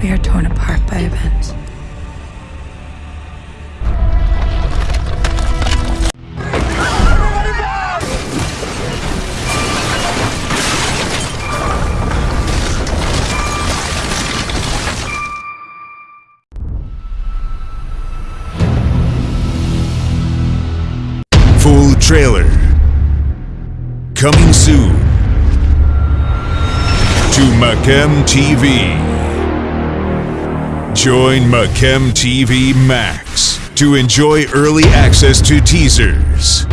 We are torn apart by events. Full trailer. Coming soon to Macam TV. Join Macam TV Max to enjoy early access to teasers,